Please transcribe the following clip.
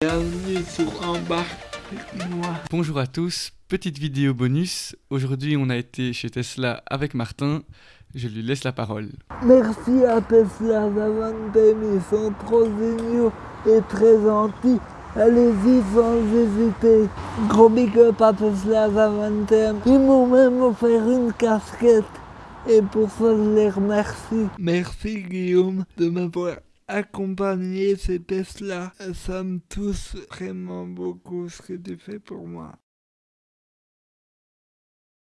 Bienvenue sur Embarque avec moi. Bonjour à tous, petite vidéo bonus. Aujourd'hui, on a été chez Tesla avec Martin. Je lui laisse la parole. Merci à Tesla Zaventem, ils sont trop géniaux et très gentils. Allez-y sans hésiter. Gros big up à Tesla Zaventem. Ils m'ont même offert une casquette. Et pour ça, je les remercie. Merci Guillaume de m'avoir accompagné ces Tesla. Ça me touche vraiment beaucoup ce que tu fais pour moi.